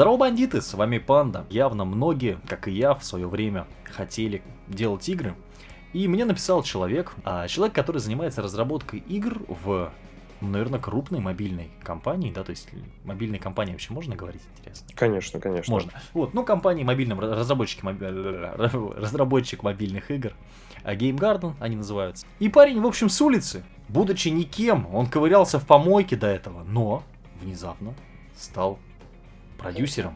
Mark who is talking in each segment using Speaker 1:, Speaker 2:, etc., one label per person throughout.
Speaker 1: Здорово, бандиты, с вами Панда. Явно многие, как и я, в свое время хотели делать игры. И мне написал человек, а, человек, который занимается разработкой игр в, наверное, крупной мобильной компании, да, то есть мобильной компании вообще можно говорить, интересно?
Speaker 2: Конечно, конечно.
Speaker 1: Можно. Вот, ну, компании мобильным, разработчики, моби... разработчик мобильных игр, а, Game Garden они называются. И парень, в общем, с улицы, будучи никем, он ковырялся в помойке до этого, но внезапно стал продюсером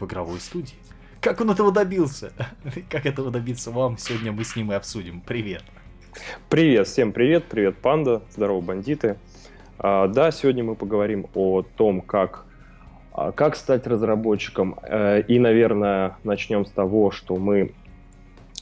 Speaker 1: в игровой студии. Как он этого добился? Как этого добиться вам? Сегодня мы с ним и обсудим. Привет.
Speaker 2: Привет, всем привет, привет, панда, здорово, бандиты. А, да, сегодня мы поговорим о том, как, а, как стать разработчиком. Э, и, наверное, начнем с того, что мы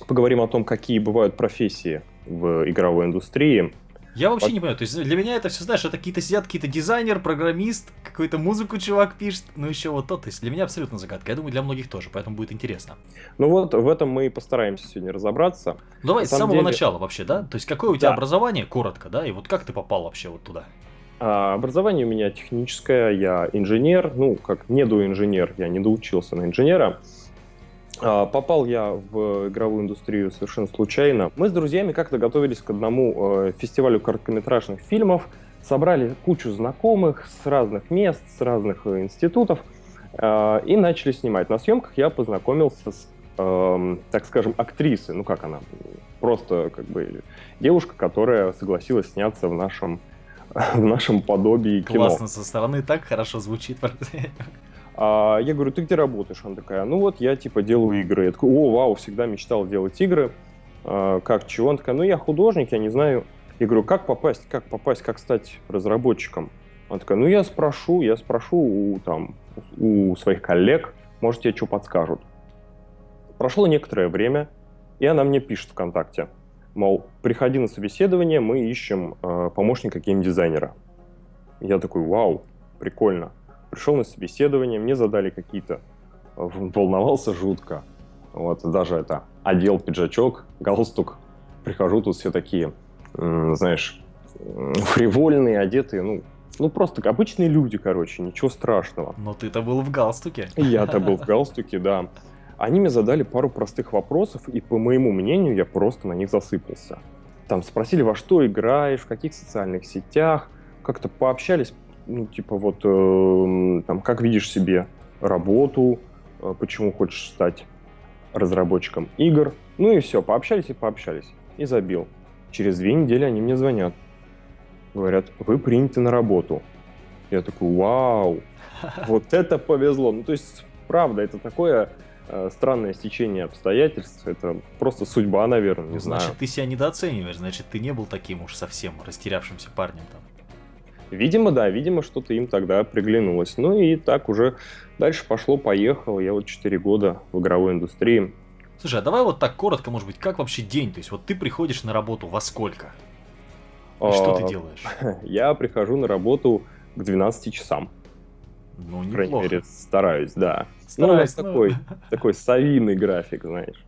Speaker 2: поговорим о том, какие бывают профессии в игровой индустрии.
Speaker 1: Я вообще не понимаю, то есть для меня это все, знаешь, это какие-то сидят, какие-то дизайнер, программист, какую-то музыку чувак пишет, ну еще вот то, то есть для меня абсолютно загадка, я думаю, для многих тоже, поэтому будет интересно.
Speaker 2: Ну вот, в этом мы и постараемся сегодня разобраться.
Speaker 1: Давай с самого деле... начала вообще, да? То есть какое у тебя да. образование, коротко, да, и вот как ты попал вообще вот туда?
Speaker 2: А, образование у меня техническое, я инженер, ну, как недоинженер, я не доучился на инженера. А, попал я в игровую индустрию совершенно случайно. Мы с друзьями как-то готовились к одному э, фестивалю короткометражных фильмов, собрали кучу знакомых с разных мест, с разных э, институтов э, и начали снимать. На съемках я познакомился с, эм, так скажем, актрисой. Ну как она? Просто как бы девушка, которая согласилась сняться в нашем в нашем подобии кино.
Speaker 1: Классно, со стороны так хорошо звучит.
Speaker 2: А я говорю, ты где работаешь? Она такая, ну вот я типа делаю игры. Я такой, о, вау, всегда мечтал делать игры. А, как, чего? Она такая, ну я художник, я не знаю. Я говорю, как попасть, как попасть, как стать разработчиком? Она такая, ну я спрошу, я спрошу у, там, у своих коллег, может тебе что подскажут. Прошло некоторое время, и она мне пишет ВКонтакте, мол, приходи на собеседование, мы ищем э, помощника геймдизайнера. Я такой, вау, прикольно пришел на собеседование, мне задали какие-то... Волновался жутко. Вот, даже это, одел пиджачок, галстук. Прихожу, тут все такие, знаешь, фривольные, одетые, ну, ну, просто обычные люди, короче, ничего страшного.
Speaker 1: Но ты-то был в галстуке.
Speaker 2: Я-то был в галстуке, да. Они мне задали пару простых вопросов, и по моему мнению, я просто на них засыпался. Там спросили, во что играешь, в каких социальных сетях, как-то пообщались ну, типа вот, э, там, как видишь себе работу, э, почему хочешь стать разработчиком игр. Ну и все, пообщались и пообщались. И забил. Через две недели они мне звонят. Говорят, вы приняты на работу. Я такой, вау, вот это повезло. Ну, то есть, правда, это такое э, странное стечение обстоятельств. Это просто судьба, наверное, не
Speaker 1: ну,
Speaker 2: знаю.
Speaker 1: Значит, ты себя недооцениваешь, значит, ты не был таким уж совсем растерявшимся парнем там.
Speaker 2: Видимо, да, видимо, что-то им тогда приглянулось. Ну и так уже дальше пошло-поехало. Я вот 4 года в игровой индустрии.
Speaker 1: Слушай, а давай вот так коротко, может быть, как вообще день? То есть вот ты приходишь на работу во сколько? И что ты а, делаешь?
Speaker 2: Я прихожу на работу к 12 часам.
Speaker 1: Ну, неплохо.
Speaker 2: По крайней мере, стараюсь, да. Ну, стараюсь, ну, у нас такой, такой совиный график, знаешь.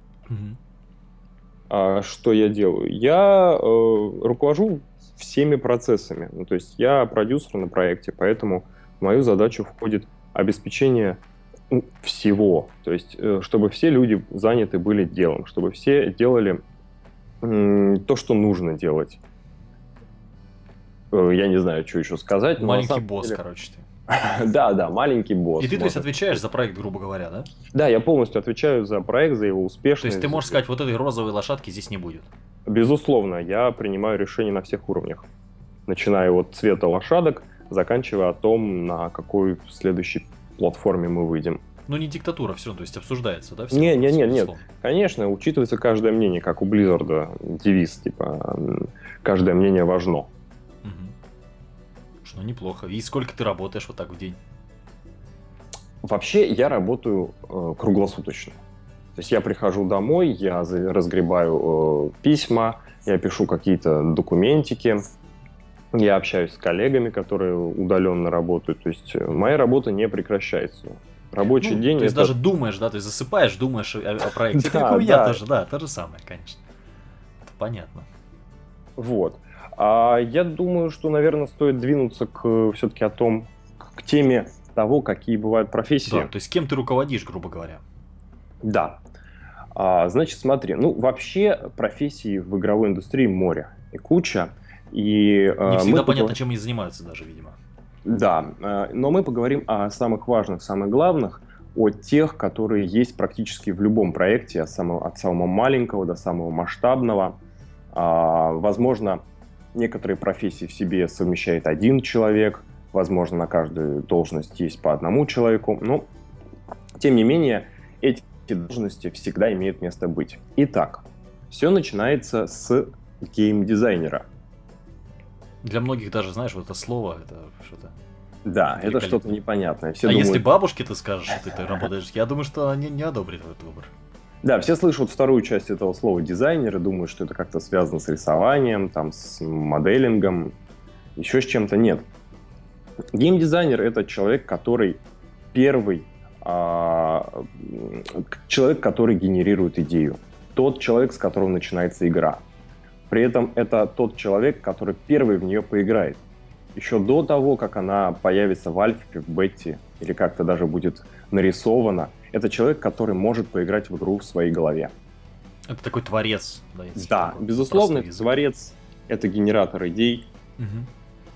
Speaker 2: А что я делаю? Я э, руковожу всеми процессами. Ну, то есть я продюсер на проекте, поэтому в мою задачу входит обеспечение ну, всего. То есть, э, чтобы все люди заняты были делом, чтобы все делали то, что нужно делать. Э, я не знаю, что еще сказать.
Speaker 1: Маленький босс, деле... короче, ты.
Speaker 2: Да, да, маленький босс.
Speaker 1: И ты, то есть, отвечаешь за проект, грубо говоря, да?
Speaker 2: Да, я полностью отвечаю за проект, за его успешность. То
Speaker 1: есть ты можешь сказать, вот этой розовой лошадки здесь не будет?
Speaker 2: Безусловно, я принимаю решения на всех уровнях. Начиная от цвета лошадок, заканчивая о том, на какой следующей платформе мы выйдем.
Speaker 1: Ну, не диктатура все то есть обсуждается, да?
Speaker 2: Все не, не, не, нет. Конечно, учитывается каждое мнение, как у Blizzard девиз, типа, каждое мнение важно. Угу.
Speaker 1: Ну, неплохо. И сколько ты работаешь вот так в день?
Speaker 2: Вообще, я работаю э, круглосуточно. То есть я прихожу домой, я разгребаю э, письма, я пишу какие-то документики, я общаюсь с коллегами, которые удаленно работают. То есть э, моя работа не прекращается. Рабочий ну, день.
Speaker 1: То есть это... даже думаешь, да, ты засыпаешь, думаешь о, о проекте. да, как у меня тоже, да, то же самое, конечно. Это понятно.
Speaker 2: Вот. А я думаю, что, наверное, стоит двинуться к все-таки о том, к теме того, какие бывают профессии.
Speaker 1: Да, то есть кем ты руководишь, грубо говоря.
Speaker 2: Да. А, значит, смотри, ну вообще профессий в игровой индустрии море и куча. И,
Speaker 1: а, Не всегда мы понятно, чем они занимаются даже, видимо.
Speaker 2: Да, а, но мы поговорим о самых важных, самых главных, о тех, которые есть практически в любом проекте, от самого, от самого маленького до самого масштабного. А, возможно, некоторые профессии в себе совмещает один человек, возможно, на каждую должность есть по одному человеку, но, тем не менее, эти должности всегда имеют место быть. Итак, все начинается с геймдизайнера.
Speaker 1: Для многих даже, знаешь, вот это слово, это что-то
Speaker 2: да, это что-то непонятное.
Speaker 1: Все а думают... если бабушке ты скажешь, что ты работаешь, я думаю, что они не одобрят этот выбор.
Speaker 2: Да, все слышат вторую часть этого слова дизайнер и думают, что это как-то связано с рисованием, там, с моделингом, еще с чем-то. Нет. Геймдизайнер — это человек, который первый, а, человек, который генерирует идею. Тот человек, с которого начинается игра. При этом это тот человек, который первый в нее поиграет еще до того, как она появится в альфе, в бете, или как-то даже будет нарисована, это человек, который может поиграть в игру в своей голове.
Speaker 1: Это такой творец.
Speaker 2: Да, да безусловно, это творец, это генератор идей. Угу.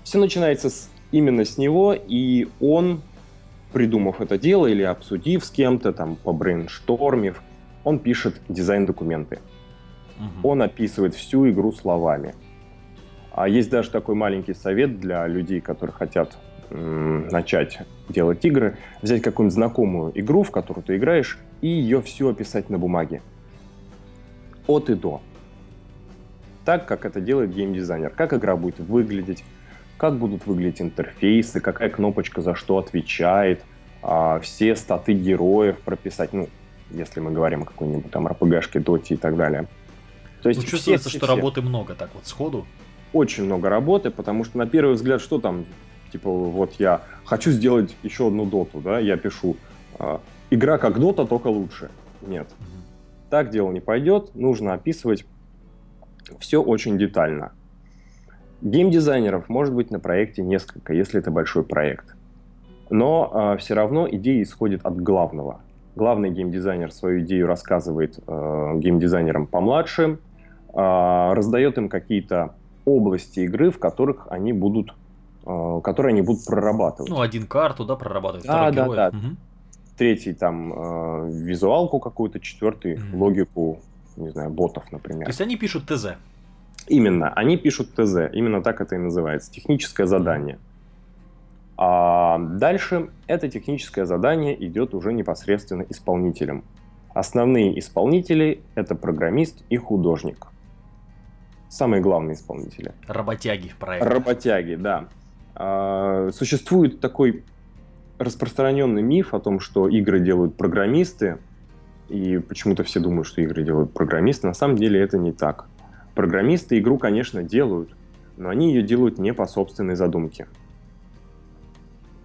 Speaker 2: Все начинается с, именно с него, и он, придумав это дело или обсудив с кем-то, там, побрейнштормив, он пишет дизайн-документы. Угу. Он описывает всю игру словами. А есть даже такой маленький совет для людей, которые хотят начать делать игры, взять какую-нибудь знакомую игру, в которую ты играешь, и ее все описать на бумаге. От и до. Так, как это делает геймдизайнер. Как игра будет выглядеть, как будут выглядеть интерфейсы, какая кнопочка за что отвечает, а, все статы героев прописать, ну, если мы говорим о какой-нибудь там РПГшке, доте и так далее.
Speaker 1: То есть ну, чувствуется, все, что все. работы много так вот сходу
Speaker 2: очень много работы, потому что на первый взгляд, что там, типа, вот я хочу сделать еще одну доту, да, я пишу, э, игра как дота, только лучше. Нет. Так дело не пойдет, нужно описывать все очень детально. Геймдизайнеров может быть на проекте несколько, если это большой проект. Но э, все равно идея исходит от главного. Главный геймдизайнер свою идею рассказывает э, геймдизайнерам помладше, э, раздает им какие-то области игры, в которых они будут, которые они будут прорабатывать.
Speaker 1: Ну, один карту, да, прорабатывать,
Speaker 2: да, да, героев. да. Угу. Третий там э, визуалку какую-то, четвертый угу. логику, не знаю, ботов, например.
Speaker 1: То есть они пишут ТЗ?
Speaker 2: Именно, они пишут ТЗ, именно так это и называется, техническое задание. А дальше это техническое задание идет уже непосредственно исполнителем. Основные исполнители – это программист и художник самые главные исполнители.
Speaker 1: Работяги проекта.
Speaker 2: Работяги, да. А, существует такой распространенный миф о том, что игры делают программисты, и почему-то все думают, что игры делают программисты. На самом деле это не так. Программисты игру, конечно, делают, но они ее делают не по собственной задумке.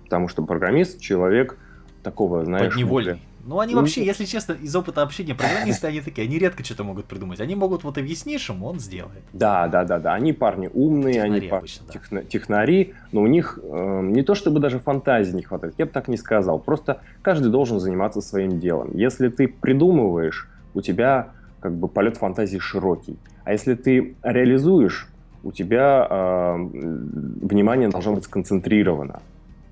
Speaker 2: Потому что программист — человек такого, знаешь...
Speaker 1: Подневольный. Ну, они вообще, если честно, из опыта общения программисты, они такие, они редко что-то могут придумать. Они могут вот объяснишь ему, он сделает.
Speaker 2: Да, да, да, да. Они парни умные, технари они обычно, да. техна технари, но у них э, не то чтобы даже фантазии не хватает, я бы так не сказал. Просто каждый должен заниматься своим делом. Если ты придумываешь, у тебя как бы полет фантазии широкий. А если ты реализуешь, у тебя э, внимание должно быть сконцентрировано.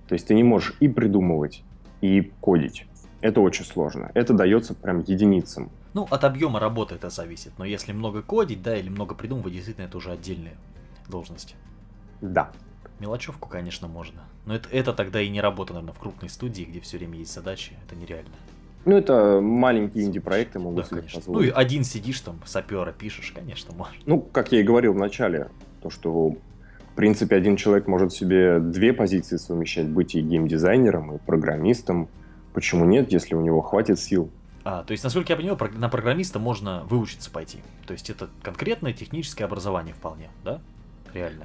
Speaker 2: То есть ты не можешь и придумывать, и кодить. Это очень сложно. Это дается прям единицам.
Speaker 1: Ну, от объема работы это зависит. Но если много кодить, да, или много придумывать, действительно, это уже отдельные должности.
Speaker 2: Да.
Speaker 1: Мелочевку, конечно, можно. Но это, это тогда и не работа, наверное, в крупной студии, где все время есть задачи. Это нереально.
Speaker 2: Ну, это маленькие инди-проекты могут да,
Speaker 1: себе конечно. позволить. Ну, и один сидишь там, сапера пишешь, конечно, можешь.
Speaker 2: Ну, как я и говорил в начале, то, что, в принципе, один человек может себе две позиции совмещать, быть и геймдизайнером, и программистом, Почему нет, если у него хватит сил?
Speaker 1: А, то есть, насколько я понимаю, на программиста можно выучиться пойти. То есть это конкретное техническое образование вполне, да? Реально.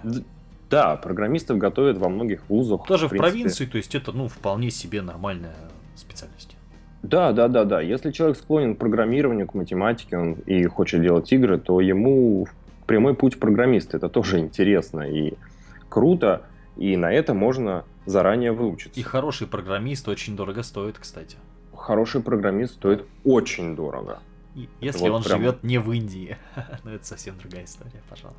Speaker 2: Да, программистов готовят во многих вузах.
Speaker 1: Тоже в, в провинции, то есть это, ну, вполне себе нормальная специальность.
Speaker 2: Да, да, да, да. Если человек склонен к программированию, к математике он и хочет делать игры, то ему прямой путь программиста. Это тоже интересно и круто. И на это можно заранее выучиться.
Speaker 1: И хороший программист очень дорого стоит, кстати.
Speaker 2: Хороший программист стоит очень дорого.
Speaker 1: И если
Speaker 2: Вот
Speaker 1: он
Speaker 2: прям.
Speaker 1: живет не в Индии. Но это совсем другая история, пожалуй.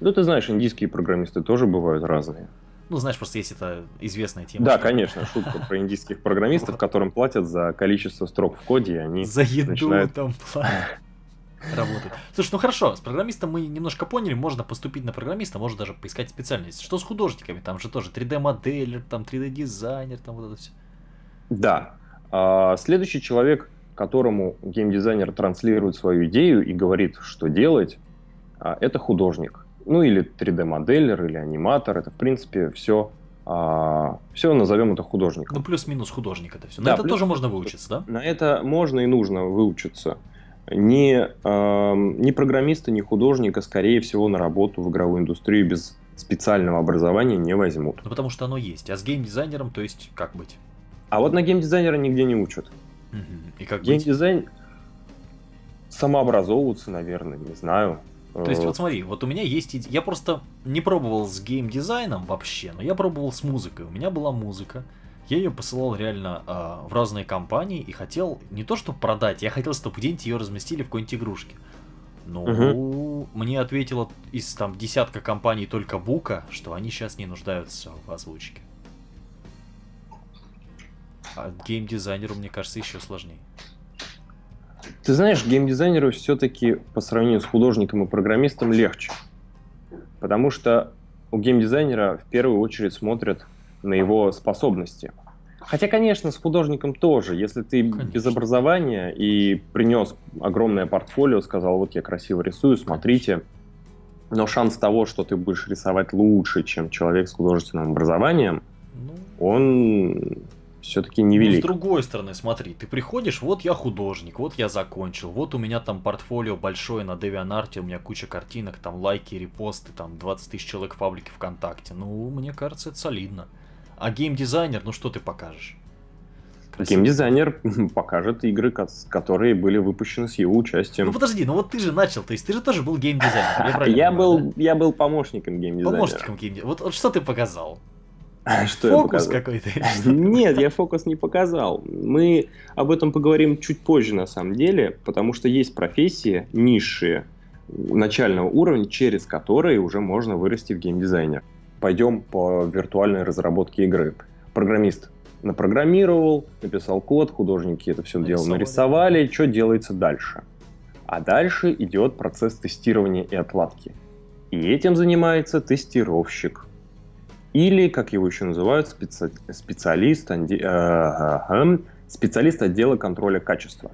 Speaker 2: Ну, ты знаешь, индийские программисты тоже бывают разные.
Speaker 1: Ну, знаешь, просто есть это известная тема.
Speaker 2: Да,
Speaker 1: что
Speaker 2: конечно, шутка про индийских программистов, которым платят за количество строк в коде, и они...
Speaker 1: За еду
Speaker 2: начинают-
Speaker 1: там платят. Работает. Слушай, ну хорошо, с программистом мы немножко поняли, можно поступить на программиста, можно даже поискать специальность. Что с художниками? Там же тоже 3D-моделер, там 3D-дизайнер, там вот это все.
Speaker 2: Да. А, Следующий человек, которому геймдизайнер транслирует свою идею и говорит, что делать, а, это художник. Ну или 3D-моделер, или аниматор. Это, в принципе, все, все назовем это художником.
Speaker 1: Ну, плюс-минус художник это все. На
Speaker 2: Да,
Speaker 1: это
Speaker 2: плюс-
Speaker 1: тоже можно выучиться, да?
Speaker 2: На это можно и нужно выучиться. Ни, эм, ни программиста, ни художника, скорее всего, на работу в игровую индустрию без специального образования не возьмут.
Speaker 1: Ну, потому что оно есть. А с геймдизайнером, то есть, как быть?
Speaker 2: А вот на геймдизайнера нигде не учат.
Speaker 1: И как быть?
Speaker 2: Геймдизайн самообразовываться, наверное, не знаю.
Speaker 1: То есть,
Speaker 2: Э,
Speaker 1: вот смотри, вот у меня есть Я просто не пробовал с геймдизайном вообще, но я пробовал с музыкой. У меня была музыка. Я ее посылал реально а, в разные компании и хотел не то чтобы продать, я хотел, чтобы где-нибудь ее разместили в какой-нибудь игрушке. Ну, мне ответила из там десятка компаний только Бука, что они сейчас не нуждаются в озвучке. А геймдизайнеру, мне кажется, еще сложнее.
Speaker 2: Ты знаешь, геймдизайнеру все-таки по сравнению с художником и программистом легче. Потому что у геймдизайнера в первую очередь смотрят на его способности. Хотя, конечно, с художником тоже. Если ты
Speaker 1: Конечно.
Speaker 2: без образования и принес огромное портфолио, сказал, вот я красиво рисую, смотрите. Но шанс того, что ты будешь рисовать лучше, чем человек с художественным образованием,
Speaker 1: Ну,
Speaker 2: он все-таки
Speaker 1: Ну,
Speaker 2: невелик.
Speaker 1: с другой стороны, смотри, ты приходишь, вот я художник, вот я закончил, вот у меня там портфолио большое на DeviantArt, у меня куча картинок, там лайки, репосты, там 20 тысяч человек в паблике ВКонтакте. Ну, мне кажется, это солидно. А геймдизайнер, ну что ты покажешь? Красиво.
Speaker 2: Геймдизайнер покажет игры, ко- которые были выпущены с его участием.
Speaker 1: Ну подожди, ну вот ты же начал, то есть ты же тоже был геймдизайнером. Я,
Speaker 2: Я
Speaker 1: понимаю,
Speaker 2: был, я был помощником
Speaker 1: да?
Speaker 2: геймдизайнера.
Speaker 1: Помощником геймдизайнера. Вот, вот что ты показал?
Speaker 2: Что я
Speaker 1: Фокус какой-то?
Speaker 2: Нет, я фокус не показал. Мы об этом поговорим чуть позже, на самом деле, потому что есть профессии низшие начального уровня, через которые уже можно вырасти в геймдизайнер. Пойдем по виртуальной разработке игры. Программист напрограммировал, написал код, художники это все дело
Speaker 1: Нарисовали.
Speaker 2: нарисовали. Что делается дальше? А дальше идет процесс тестирования и отладки. И этим занимается тестировщик. Или, как его еще называют, специ- специалист, анди- э, специалист отдела контроля качества.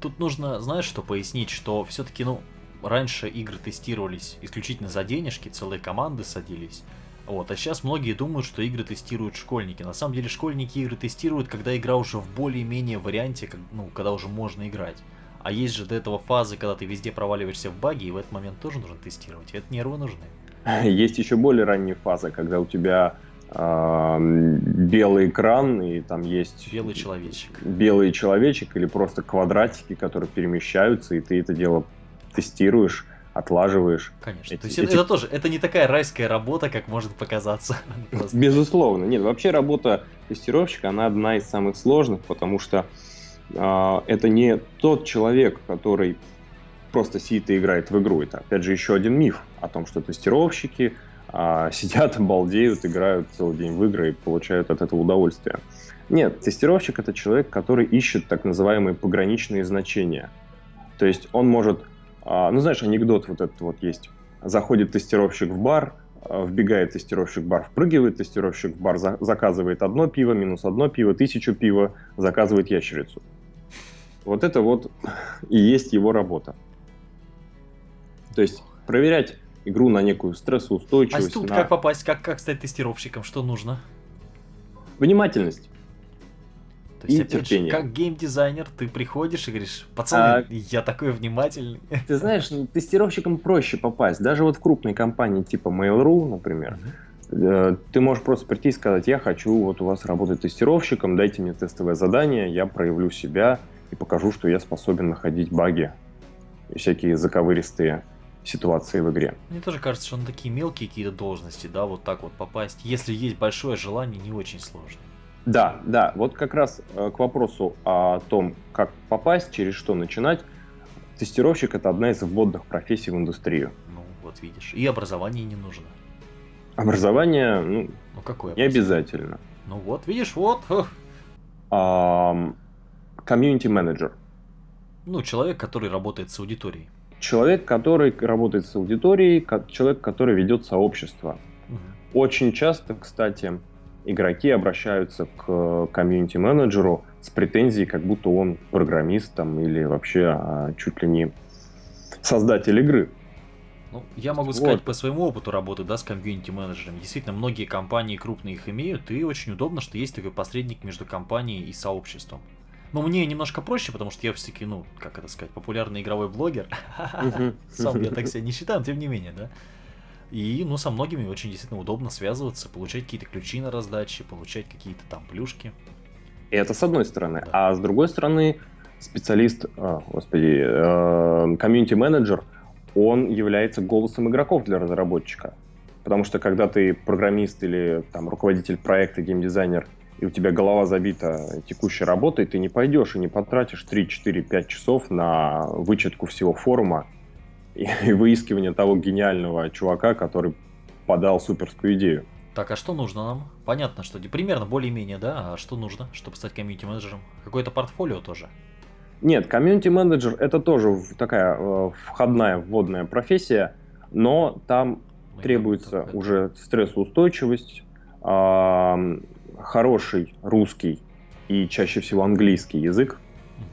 Speaker 1: Тут нужно, знаешь, что пояснить, что все-таки, ну, раньше игры тестировались исключительно за денежки, целые команды садились. Вот, а сейчас многие думают, что игры тестируют школьники. На самом деле школьники игры тестируют, когда игра уже в более-менее варианте, как- ну, когда уже можно играть. А есть же до этого фазы, когда ты везде проваливаешься в баги, и в этот момент тоже нужно тестировать. И это нервы нужны.
Speaker 2: Есть еще более ранняя фаза, когда у тебя белый экран, и там есть
Speaker 1: Белый человечек.
Speaker 2: белый человечек или просто квадратики, которые перемещаются, и ты это дело тестируешь, отлаживаешь.
Speaker 1: Конечно.
Speaker 2: Эти-
Speaker 1: То есть это,
Speaker 2: эти-
Speaker 1: это тоже, это не такая райская работа, как может показаться.
Speaker 2: Безусловно. Нет, вообще работа тестировщика, она одна из самых сложных, потому что э, это не тот человек, который просто сидит и играет в игру. Это, опять же, еще один миф о том, что тестировщики а, сидят, балдеют, играют целый день в игры и получают от этого удовольствие. Нет, тестировщик это человек, который ищет так называемые пограничные значения. То есть он может, ну знаешь, анекдот вот этот вот есть. Заходит тестировщик в бар, а, вбегает тестировщик в бар, впрыгивает тестировщик в бар, за- заказывает одно пиво, минус одно пиво, тысячу пива, заказывает ящерицу. Вот это вот и есть его работа. То есть проверять игру на некую
Speaker 1: А
Speaker 2: стрессоустойчивость,
Speaker 1: тут
Speaker 2: на
Speaker 1: как попасть, как, как стать тестировщиком, что нужно?
Speaker 2: внимательность.
Speaker 1: То есть,
Speaker 2: И
Speaker 1: опять же,
Speaker 2: терпение.
Speaker 1: как геймдизайнер, ты приходишь и говоришь, пацаны,
Speaker 2: А-
Speaker 1: я такой внимательный.
Speaker 2: Ты знаешь, ну, тестировщикам проще попасть. Даже вот в крупные компании типа Mail.ru, например, э, ты можешь просто прийти и сказать, я хочу вот у вас работать тестировщиком, дайте мне тестовое задание, я проявлю себя и покажу, что я способен находить баги и всякие заковыристые ситуации в игре.
Speaker 1: Мне тоже кажется, что на такие мелкие какие-то должности, да, вот так вот попасть, если есть большое желание, не очень сложно.
Speaker 2: Да, да, вот как раз э, к вопросу о том, как попасть, через что начинать, тестировщик это одна из вводных профессий в индустрию.
Speaker 1: Ну, вот видишь. И образование не нужно.
Speaker 2: Образование, ну,
Speaker 1: Ну, какое?
Speaker 2: не обязательно.
Speaker 1: Ну вот, видишь, вот.
Speaker 2: Комьюнити-менеджер.
Speaker 1: Ну, человек, который работает с аудиторией.
Speaker 2: Человек, который работает с аудиторией, человек, который ведет сообщество.
Speaker 1: Мгм.
Speaker 2: Очень часто, кстати, игроки обращаются к комьюнити-менеджеру с претензией, как будто он программист там, или вообще а, чуть ли не создатель игры.
Speaker 1: Ну, я могу
Speaker 2: Вот.
Speaker 1: сказать по своему опыту работы, да, с комьюнити-менеджерами. Действительно, многие компании крупные их имеют, и очень удобно, что есть такой посредник между компанией и сообществом. Но мне немножко проще, потому что я все-таки, ну, как это сказать, популярный игровой блогер. Сам я так себя не считаю, но тем не менее, да. И, ну, со многими очень действительно удобно связываться, получать какие-то ключи на раздаче, получать какие-то там плюшки.
Speaker 2: И это с одной стороны.
Speaker 1: Да.
Speaker 2: А с другой стороны, специалист, а, господи, э, комьюнити-менеджер, он является голосом игроков для разработчика. Потому что когда ты программист или там, руководитель проекта, геймдизайнер, и у тебя голова забита текущей работой, ты не пойдешь и не потратишь 3, 4, 5 часов на вычетку всего форума и, и выискивание того гениального чувака, который подал суперскую идею.
Speaker 1: Так, а что нужно нам? Понятно, что примерно более-менее, да, а что нужно, чтобы стать комьюнити-менеджером? Какое-то портфолио тоже.
Speaker 2: Нет, комьюнити-менеджер это тоже такая э, входная, вводная профессия, но там
Speaker 1: Ну,
Speaker 2: требуется
Speaker 1: это-
Speaker 2: уже стрессоустойчивость, ам, хороший русский и чаще всего английский язык,
Speaker 1: Мгм.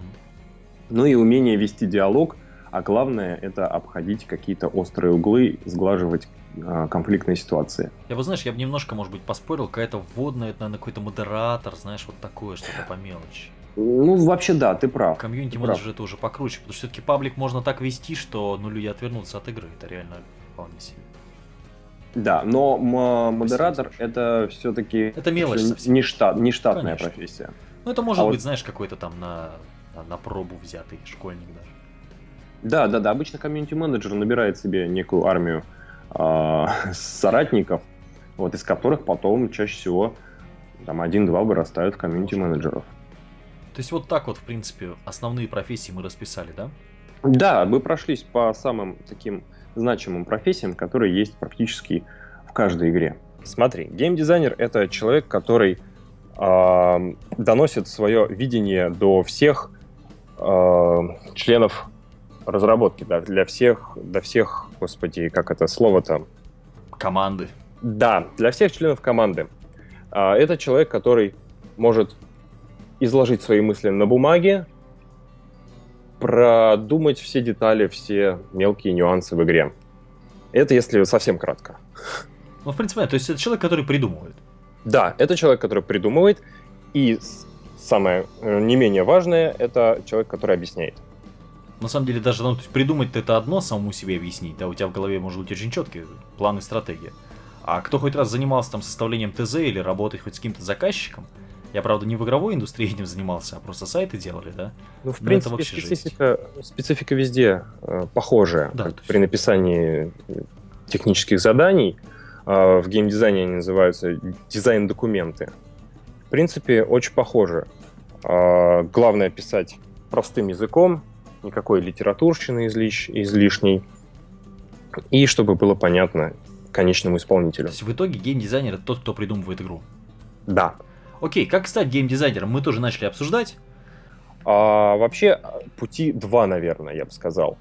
Speaker 2: ну и умение вести диалог, а главное это обходить какие-то острые углы, сглаживать а, конфликтные ситуации.
Speaker 1: Я бы, знаешь, я бы немножко, может быть, поспорил, какая-то вводная, это, наверное, какой-то модератор, знаешь, вот такое, что-то по мелочи.
Speaker 2: Ну, вообще да, ты прав.
Speaker 1: Комьюнити-менеджер это уже покруче, потому что все-таки паблик можно так вести, что ну люди отвернутся от игры. Это реально вполне себе.
Speaker 2: Да, но модератор это все-таки
Speaker 1: Это мелочь совсем.
Speaker 2: не, штат, не штатная
Speaker 1: Конечно.
Speaker 2: профессия.
Speaker 1: Ну это может
Speaker 2: А
Speaker 1: быть,
Speaker 2: вот-
Speaker 1: знаешь, какой-то там на, на, на пробу взятый школьник даже.
Speaker 2: Да, да, да. Обычно комьюнити-менеджер набирает себе некую армию а, соратников, вот, из которых потом чаще всего там один-два вырастают в комьюнити-менеджеров.
Speaker 1: То есть вот так вот, в принципе, основные профессии мы расписали, да?
Speaker 2: Да, мы прошлись по самым таким значимым профессиям, которые есть практически в каждой игре. Смотри, геймдизайнер — это человек, который а, доносит свое видение до всех а, членов разработки, да, для всех, до всех, господи, как это слово-то,
Speaker 1: Команды.
Speaker 2: Да, для всех членов команды. А, Это человек, который может изложить свои мысли на бумаге, продумать все детали, все мелкие нюансы в игре. Это если совсем кратко.
Speaker 1: Ну, в принципе, то есть это человек, который придумывает.
Speaker 2: Да, это человек, который придумывает, и самое э, не менее важное, это человек, который объясняет.
Speaker 1: На самом деле, даже ну, придумать это одно, самому себе объяснить, да, у тебя в голове может быть очень четкий план и стратегия. А кто хоть раз занимался там составлением ТЗ или работать хоть с каким-то заказчиком, я, правда, не в игровой индустрии этим занимался, а просто сайты делали, да?
Speaker 2: Ну, в
Speaker 1: это
Speaker 2: принципе,
Speaker 1: вообще жесть.
Speaker 2: специфика, специфика везде э, похожая.
Speaker 1: Да, есть-
Speaker 2: При написании технических заданий э, в геймдизайне они называются дизайн-документы. В принципе, очень похоже. Э, главное писать простым языком, никакой литературщины излиш- излишней, и чтобы было понятно конечному
Speaker 1: То
Speaker 2: исполнителю.
Speaker 1: есть в итоге геймдизайнер это тот, кто придумывает игру.
Speaker 2: Да.
Speaker 1: Окей, как стать геймдизайнером, мы тоже начали обсуждать.
Speaker 2: А, вообще пути два, наверное, я бы сказал.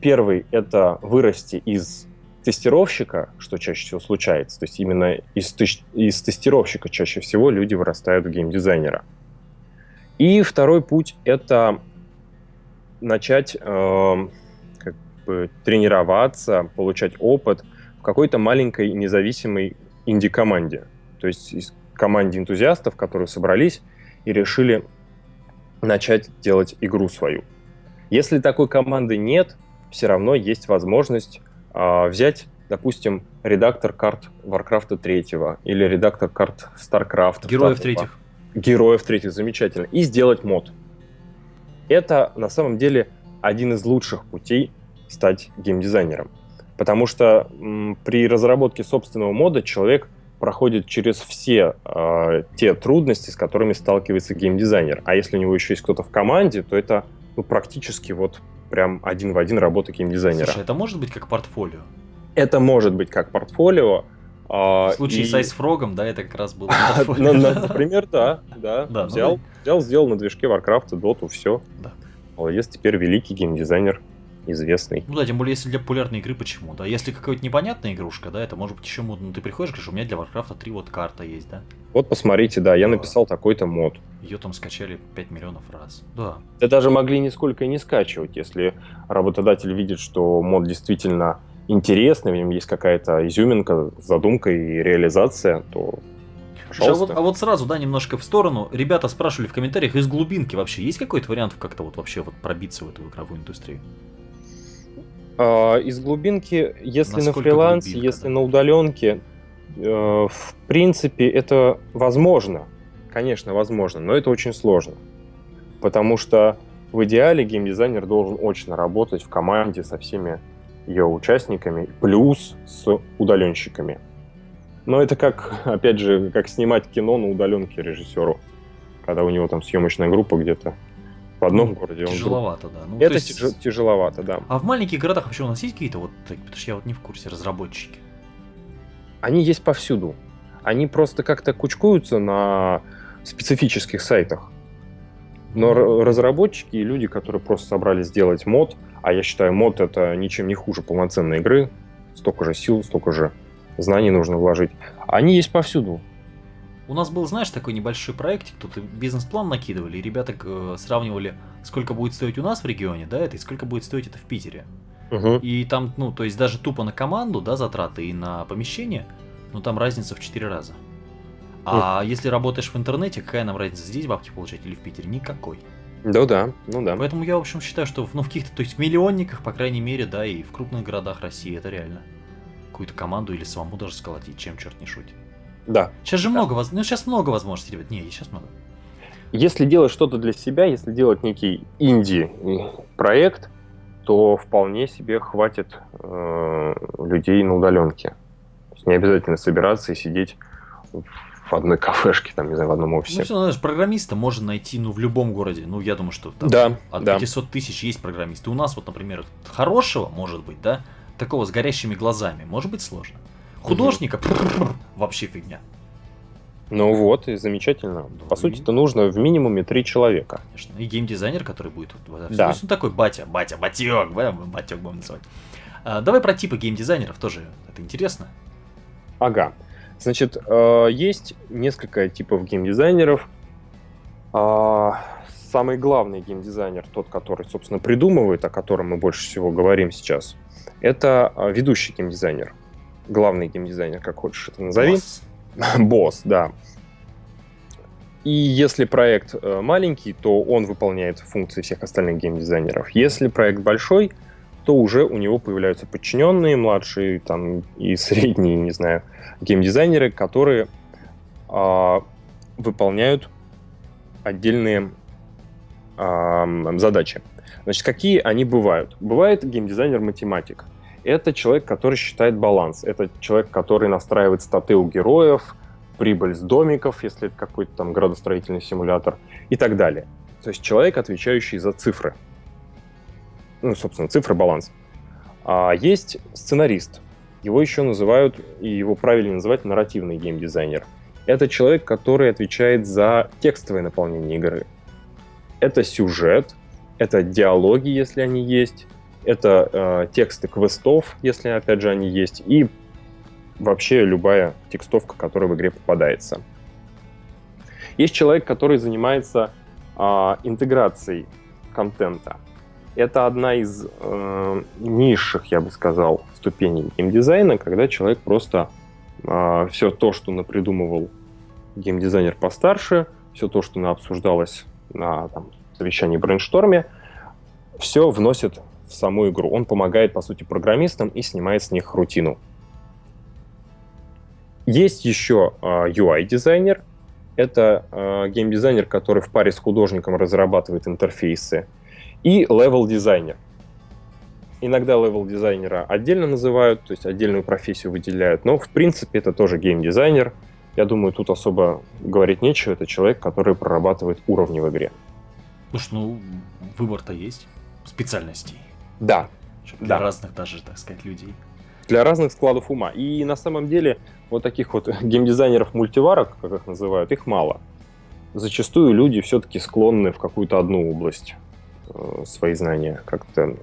Speaker 2: Первый — это вырасти из тестировщика, что чаще всего случается. То есть именно из, из тестировщика чаще всего люди вырастают в геймдизайнера. И второй путь — это начать эм, как бы тренироваться, получать опыт в какой-то маленькой независимой инди-команде. То есть из команде энтузиастов, которые собрались и решили начать делать игру свою. Если такой команды нет, все равно есть возможность а, взять, допустим, редактор карт Warcraft 3 или редактор карт StarCraft.
Speaker 1: Героев
Speaker 2: 2.
Speaker 1: третьих.
Speaker 2: Героев третьих, замечательно. И сделать мод. Это на самом деле один из лучших путей стать геймдизайнером. Потому что м, при разработке собственного мода человек проходит через все э, те трудности, с которыми сталкивается геймдизайнер. А если у него еще есть кто-то в команде, то это ну, практически вот прям один в один работа геймдизайнера.
Speaker 1: Слушай, это может быть как портфолио?
Speaker 2: Это может быть как портфолио.
Speaker 1: В случае и... с Айсфрогом, да, это как раз было
Speaker 2: ну, Например, да, да. да взял, ну... взял, сделал на движке Warcraft, Dota, все. Да. Молодец, теперь великий геймдизайнер известный.
Speaker 1: Ну да, тем более, если для популярной игры, почему? Да, если какая-то непонятная игрушка, да, это может быть еще модно. Ну, ты приходишь, говоришь, у меня для Warcraft 3 вот карта есть, да?
Speaker 2: Вот посмотрите, да, я написал такой-то мод.
Speaker 1: Ее там скачали 5 миллионов раз. Да.
Speaker 2: Да даже могли нисколько и не скачивать, если работодатель видит, что мод действительно интересный, в нем есть какая-то изюминка, задумка и реализация, то
Speaker 1: а вот, а вот сразу, да, немножко в сторону. Ребята спрашивали в комментариях, из глубинки вообще есть какой-то вариант как-то вот вообще вот пробиться в эту игровую индустрию?
Speaker 2: А, из глубинки, если Насколько на фрилансе, глубинка, если да? на удаленке, э, в принципе, это возможно. Конечно, возможно, но это очень сложно. Потому что в идеале геймдизайнер должен очно работать в команде со всеми ее участниками, плюс с удаленщиками. Но это как, опять же, как снимать кино на удаленке режиссеру, когда у него там съемочная группа где-то в одном ну, городе.
Speaker 1: Тяжеловато,
Speaker 2: он...
Speaker 1: да.
Speaker 2: Ну, это есть... тяжеловато, да.
Speaker 1: А в маленьких городах вообще у нас есть какие-то вот, потому что я вот не в курсе, разработчики?
Speaker 2: Они есть повсюду. Они просто как-то кучкуются на специфических сайтах. Но разработчики и люди, которые просто собрались сделать мод, а я считаю, мод это ничем не хуже полноценной игры, столько же сил, столько же знаний нужно вложить, они есть повсюду.
Speaker 1: У нас был, знаешь, такой небольшой проектик, тут бизнес-план накидывали, и ребята э, сравнивали, сколько будет стоить у нас в регионе, да, это, и сколько будет стоить это в Питере. Угу. И там, ну, то есть даже тупо на команду, да, затраты и на помещение, ну, там разница в 4 раза. А ух. если работаешь в интернете, какая нам разница, здесь бабки получать или в Питере? Никакой.
Speaker 2: Да, да, ну да.
Speaker 1: Поэтому я, в общем, считаю, что ну, в каких-то, то есть в миллионниках, по крайней мере, да, и в крупных городах России это реально. Какую-то команду или самому даже сколотить, чем черт не шутит.
Speaker 2: Да.
Speaker 1: Сейчас же
Speaker 2: да.
Speaker 1: много, воз... ну сейчас много возможностей, ребят. Не, сейчас много.
Speaker 2: Если делать что-то для себя, если делать некий инди-проект, то вполне себе хватит э, людей на удаленке. То есть не обязательно собираться и сидеть в одной кафешке, там, не знаю, в одном офисе. Ну,
Speaker 1: все, знаешь, программиста можно найти, ну, в любом городе. Ну, я думаю, что там
Speaker 2: да,
Speaker 1: от
Speaker 2: да.
Speaker 1: 500 тысяч есть программисты. У нас вот, например, хорошего, может быть, да, такого с горящими глазами, может быть сложно. Художника угу. вообще фигня.
Speaker 2: Ну вот, и замечательно. Да, По и... сути, это нужно в минимуме три человека.
Speaker 1: Конечно. И геймдизайнер, который будет
Speaker 2: да.
Speaker 1: То ну, такой батя, батя, батек, батек будем называть. А, давай про типы геймдизайнеров тоже. Это интересно.
Speaker 2: Ага. Значит, э, есть несколько типов геймдизайнеров. А, самый главный геймдизайнер, тот, который, собственно, придумывает, о котором мы больше всего говорим сейчас, это а, ведущий геймдизайнер. Главный геймдизайнер, как хочешь это назови. Босс. Босс, да. И если проект э, маленький, то он выполняет функции всех остальных геймдизайнеров. Если проект большой, то уже у него появляются подчиненные, младшие там, и средние, не знаю, геймдизайнеры, которые э, выполняют отдельные э, задачи. Значит, какие они бывают? Бывает геймдизайнер-математик. Это человек, который считает баланс. Это человек, который настраивает статы у героев, прибыль с домиков, если это какой-то там градостроительный симулятор и так далее. То есть человек, отвечающий за цифры ну, собственно, цифры, баланс. А есть сценарист. Его еще называют, и его правильно называть, нарративный геймдизайнер. Это человек, который отвечает за текстовое наполнение игры. Это сюжет, это диалоги, если они есть, это э, тексты квестов, если, опять же, они есть, и вообще любая текстовка, которая в игре попадается. Есть человек, который занимается э, интеграцией контента. Это одна из э, низших, я бы сказал, ступеней геймдизайна, когда человек просто э, все то, что напридумывал геймдизайнер постарше, все то, что обсуждалось на там, совещании брейншторме, все вносит в саму игру. Он помогает, по сути, программистам и снимает с них рутину. Есть еще э, UI-дизайнер. Это э, геймдизайнер, который в паре с художником разрабатывает интерфейсы и level дизайнер. Иногда level-дизайнера отдельно называют, то есть отдельную профессию выделяют, но в принципе это тоже гейм-дизайнер. Я думаю, тут особо говорить нечего, это человек, который прорабатывает уровни в игре.
Speaker 1: Слушай, ну, выбор-то есть специальностей.
Speaker 2: Да.
Speaker 1: Для да. разных даже, так сказать, людей.
Speaker 2: Для разных складов ума. И на самом деле вот таких вот геймдизайнеров-мультиварок, как их называют, их мало. Зачастую люди все-таки склонны в какую-то одну область свои знания как-то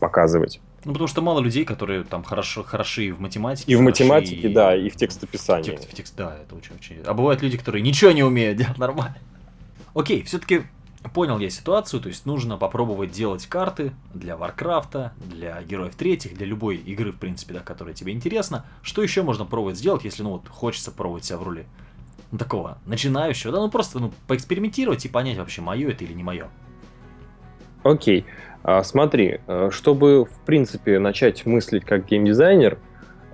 Speaker 2: показывать.
Speaker 1: Ну, потому что мало людей, которые там хорошо, хороши в математике.
Speaker 2: И в математике, и... да, и в текстописании. В текст,
Speaker 1: в текст, да, это очень-очень... А бывают люди, которые ничего не умеют делать нормально. Окей, все-таки понял я ситуацию, то есть нужно попробовать делать карты для Варкрафта, для Героев Третьих, для любой игры, в принципе, да, которая тебе интересна. Что еще можно пробовать сделать, если, ну, вот, хочется пробовать себя в роли ну, такого начинающего, да, ну, просто, ну, поэкспериментировать и понять вообще, мое это или не мое.
Speaker 2: Окей. А, смотри, э, чтобы, в принципе, начать мыслить как геймдизайнер,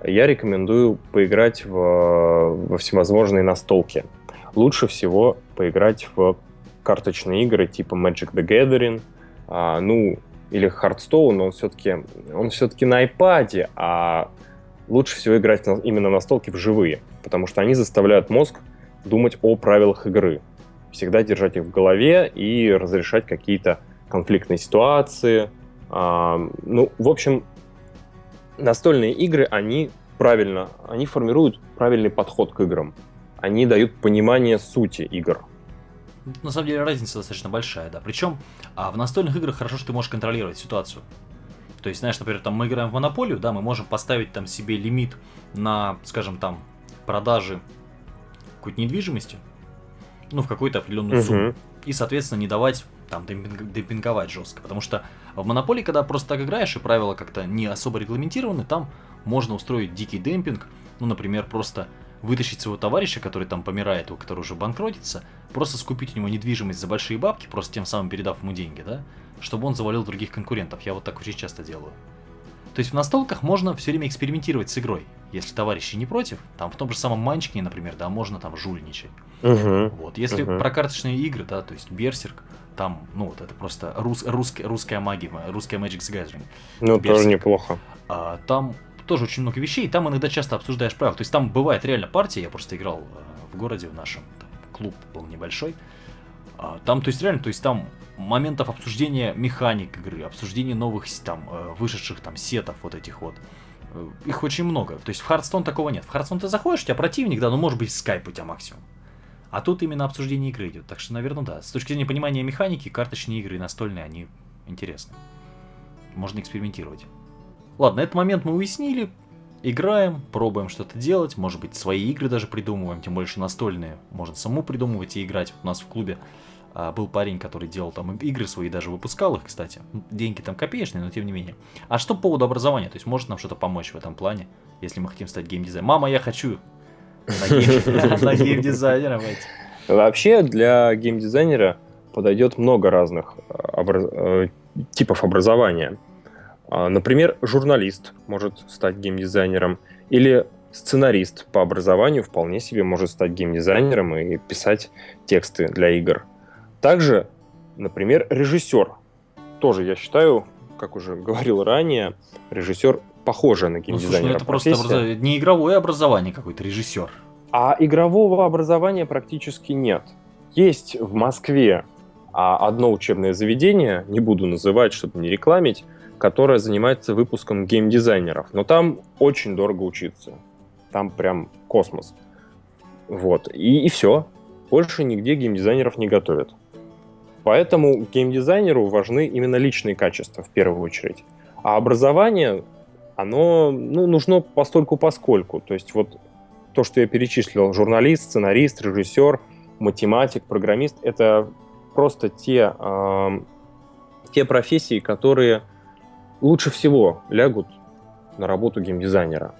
Speaker 2: я рекомендую поиграть в, во всевозможные настолки. Лучше всего поиграть в карточные игры типа Magic the Gathering, а, ну, или Hearthstone, он все-таки он все-таки на iPad, а лучше всего играть на, именно на настолки живые, потому что они заставляют мозг думать о правилах игры, всегда держать их в голове и разрешать какие-то конфликтные ситуации. А, ну, в общем, настольные игры, они правильно, они формируют правильный подход к играм. Они дают понимание сути игр.
Speaker 1: На самом деле разница достаточно большая, да. Причем а в настольных играх хорошо, что ты можешь контролировать ситуацию. То есть, знаешь, например, там мы играем в монополию, да, мы можем поставить там себе лимит на, скажем, там, продажи какой-то недвижимости, ну, в какую-то определенную сумму. И, соответственно, не давать там демпинговать жестко. Потому что в монополии, когда просто так играешь, и правила как-то не особо регламентированы, там можно устроить дикий демпинг. Ну, например, просто вытащить своего товарища, который там помирает, у которого уже банкротится, просто скупить у него недвижимость за большие бабки, просто тем самым передав ему деньги, да, чтобы он завалил других конкурентов. Я вот так очень часто делаю. То есть в настолках можно все время экспериментировать с игрой. Если товарищи не против, там в том же самом Манчине, например, да, можно там жульничать.
Speaker 2: Угу.
Speaker 1: Вот. Если угу. про карточные игры, да, то есть Берсерк, там, ну вот это просто рус, рус, русская магия, русская Magic the Gathering.
Speaker 2: Ну, Берсерк. тоже неплохо.
Speaker 1: А, там тоже очень много вещей, и там иногда часто обсуждаешь правила. То есть там бывает реально партия, я просто играл э, в городе в нашем, там, клуб был небольшой. А, там, то есть реально, то есть там моментов обсуждения механик игры, обсуждения новых там э, вышедших там сетов вот этих вот. Э, их очень много. То есть в Hearthstone такого нет. В Hearthstone ты заходишь, у тебя противник, да, ну может быть скайп у тебя максимум. А тут именно обсуждение игры идет. Так что, наверное, да. С точки зрения понимания механики, карточные игры и настольные, они интересны. Можно экспериментировать. Ладно, этот момент мы уяснили. Играем, пробуем что-то делать, может быть, свои игры даже придумываем, тем больше настольные. Можно саму придумывать и играть. У нас в клубе а, был парень, который делал там игры свои, даже выпускал их, кстати. Деньги там копеечные, но тем не менее. А что по поводу образования? То есть может нам что-то помочь в этом плане, если мы хотим стать геймдизайнером? Мама, я хочу на геймдизайнером
Speaker 2: Вообще для геймдизайнера подойдет много разных э, э, типов образования. А, например, журналист может стать геймдизайнером, или сценарист по образованию вполне себе может стать геймдизайнером и писать тексты для игр. Также, например, режиссер. Тоже, я считаю, как уже говорил ранее, режиссер похожая на геймдизайнера. Ну, слушай, ну
Speaker 1: это профессия. просто образ... не игровое образование какой-то, режиссер.
Speaker 2: А игрового образования практически нет. Есть в Москве а одно учебное заведение, не буду называть, чтобы не рекламить, которая занимается выпуском геймдизайнеров. Но там очень дорого учиться. Там прям космос. Вот. И, и все. Больше нигде геймдизайнеров не готовят. Поэтому геймдизайнеру важны именно личные качества в первую очередь. А образование, оно ну, нужно постольку поскольку. То есть вот то, что я перечислил, журналист, сценарист, режиссер, математик, программист, это просто те, э, те профессии, которые лучше всего лягут на работу геймдизайнера.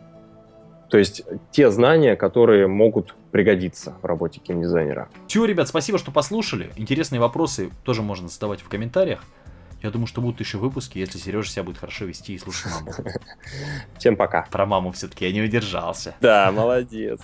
Speaker 2: То есть те знания, которые могут пригодиться в работе геймдизайнера.
Speaker 1: Все, ребят, спасибо, что послушали. Интересные вопросы тоже можно задавать в комментариях. Я думаю, что будут еще выпуски, если Сережа себя будет хорошо вести и слушать маму.
Speaker 2: Всем пока.
Speaker 1: Про маму все-таки я не удержался.
Speaker 2: Да, молодец.